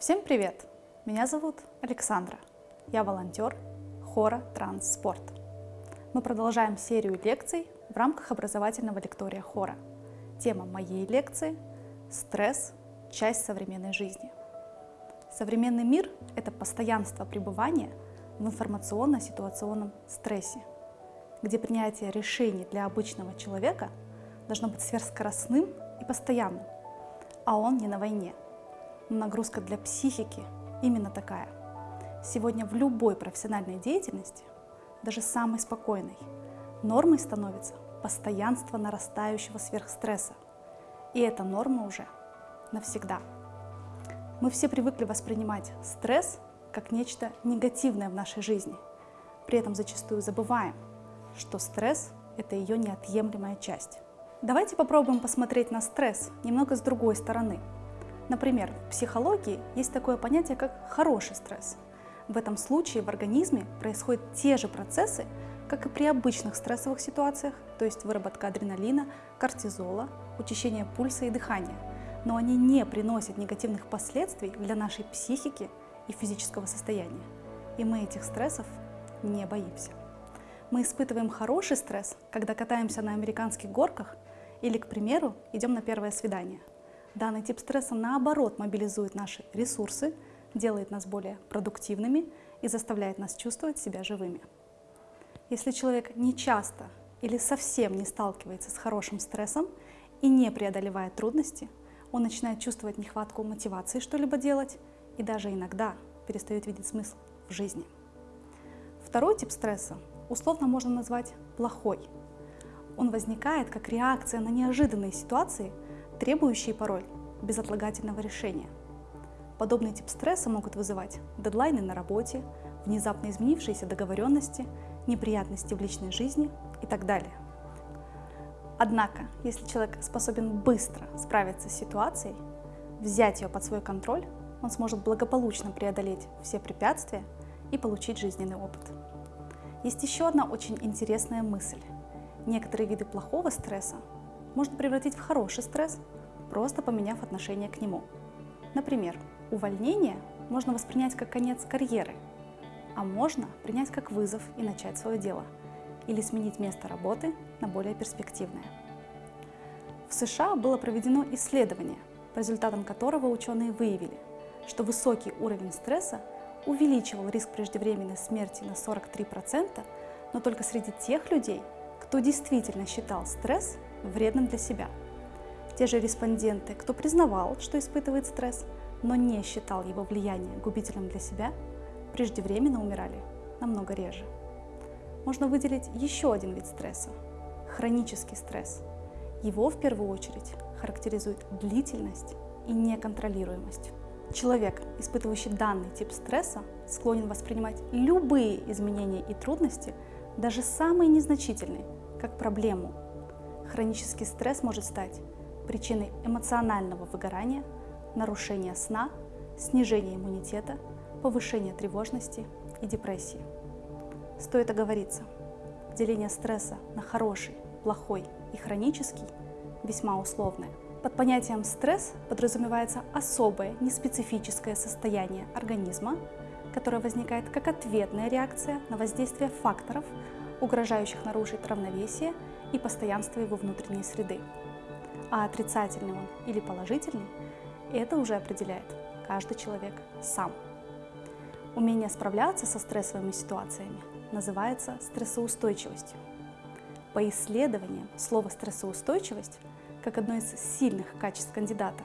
Всем привет! Меня зовут Александра. Я волонтер хора Транспорт. Мы продолжаем серию лекций в рамках образовательного лектория хора. Тема моей лекции – стресс – часть современной жизни. Современный мир – это постоянство пребывания в информационно-ситуационном стрессе, где принятие решений для обычного человека должно быть сверхскоростным и постоянным, а он не на войне – нагрузка для психики именно такая. Сегодня в любой профессиональной деятельности, даже самой спокойной, нормой становится постоянство нарастающего сверхстресса. И эта норма уже навсегда. Мы все привыкли воспринимать стресс как нечто негативное в нашей жизни. При этом зачастую забываем, что стресс – это ее неотъемлемая часть. Давайте попробуем посмотреть на стресс немного с другой стороны – Например, в психологии есть такое понятие, как хороший стресс. В этом случае в организме происходят те же процессы, как и при обычных стрессовых ситуациях, то есть выработка адреналина, кортизола, учащение пульса и дыхания. Но они не приносят негативных последствий для нашей психики и физического состояния. И мы этих стрессов не боимся. Мы испытываем хороший стресс, когда катаемся на американских горках или, к примеру, идем на первое свидание. Данный тип стресса, наоборот, мобилизует наши ресурсы, делает нас более продуктивными и заставляет нас чувствовать себя живыми. Если человек не часто или совсем не сталкивается с хорошим стрессом и не преодолевает трудности, он начинает чувствовать нехватку мотивации что-либо делать и даже иногда перестает видеть смысл в жизни. Второй тип стресса условно можно назвать плохой. Он возникает как реакция на неожиданные ситуации – требующие порой безотлагательного решения. Подобный тип стресса могут вызывать дедлайны на работе, внезапно изменившиеся договоренности, неприятности в личной жизни и так далее. Однако, если человек способен быстро справиться с ситуацией, взять ее под свой контроль, он сможет благополучно преодолеть все препятствия и получить жизненный опыт. Есть еще одна очень интересная мысль. Некоторые виды плохого стресса можно превратить в хороший стресс, просто поменяв отношение к нему. Например, увольнение можно воспринять как конец карьеры, а можно принять как вызов и начать свое дело, или сменить место работы на более перспективное. В США было проведено исследование, по результатам которого ученые выявили, что высокий уровень стресса увеличивал риск преждевременной смерти на 43%, но только среди тех людей, кто действительно считал стресс вредным для себя. Те же респонденты, кто признавал, что испытывает стресс, но не считал его влияние губительным для себя, преждевременно умирали намного реже. Можно выделить еще один вид стресса – хронический стресс. Его в первую очередь характеризует длительность и неконтролируемость. Человек, испытывающий данный тип стресса, склонен воспринимать любые изменения и трудности, даже самые незначительные, как проблему, Хронический стресс может стать причиной эмоционального выгорания, нарушения сна, снижения иммунитета, повышения тревожности и депрессии. Стоит оговориться, деление стресса на хороший, плохой и хронический весьма условное. Под понятием стресс подразумевается особое, неспецифическое состояние организма, которое возникает как ответная реакция на воздействие факторов, угрожающих нарушить равновесие и постоянство его внутренней среды. А отрицательный он или положительный – это уже определяет каждый человек сам. Умение справляться со стрессовыми ситуациями называется стрессоустойчивостью. По исследованиям, слово «стрессоустойчивость» как одно из сильных качеств кандидата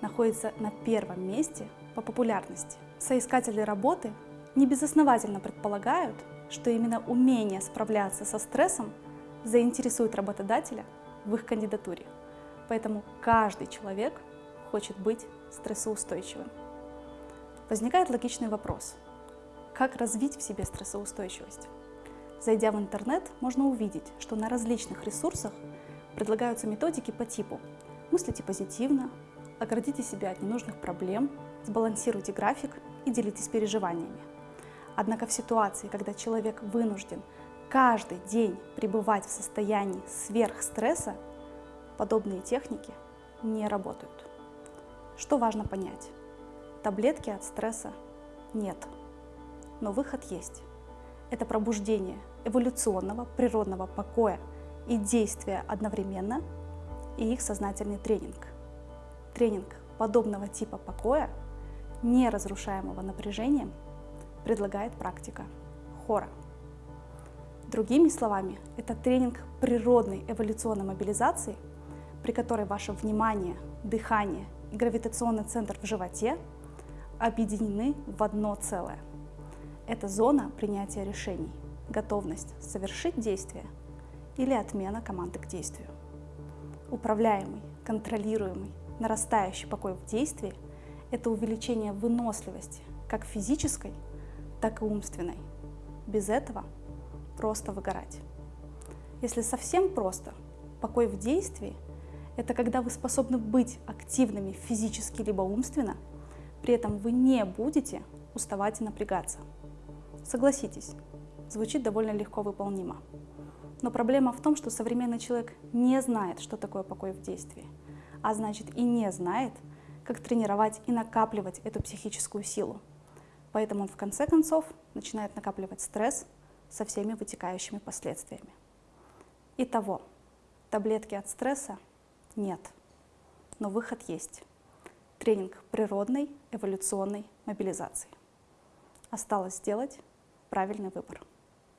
находится на первом месте по популярности. Соискатели работы небезосновательно предполагают, что именно умение справляться со стрессом заинтересует работодателя в их кандидатуре. Поэтому каждый человек хочет быть стрессоустойчивым. Возникает логичный вопрос. Как развить в себе стрессоустойчивость? Зайдя в интернет, можно увидеть, что на различных ресурсах предлагаются методики по типу «Мыслите позитивно», «Оградите себя от ненужных проблем», «Сбалансируйте график» и «Делитесь переживаниями». Однако в ситуации, когда человек вынужден каждый день пребывать в состоянии сверхстресса, подобные техники не работают. Что важно понять? Таблетки от стресса нет, но выход есть. Это пробуждение эволюционного природного покоя и действия одновременно и их сознательный тренинг. Тренинг подобного типа покоя, не разрушаемого напряжением, предлагает практика хора. Другими словами, это тренинг природной эволюционной мобилизации, при которой ваше внимание, дыхание и гравитационный центр в животе объединены в одно целое. Это зона принятия решений, готовность совершить действие или отмена команды к действию. Управляемый, контролируемый, нарастающий покой в действии – это увеличение выносливости как физической, так и умственной. Без этого просто выгорать. Если совсем просто, покой в действии – это когда вы способны быть активными физически либо умственно – при этом вы не будете уставать и напрягаться. Согласитесь, звучит довольно легко выполнимо. Но проблема в том, что современный человек не знает, что такое покой в действии, а значит и не знает, как тренировать и накапливать эту психическую силу. Поэтому он в конце концов начинает накапливать стресс со всеми вытекающими последствиями. Итого, таблетки от стресса нет, но выход есть тренинг природной эволюционной мобилизации. Осталось сделать правильный выбор.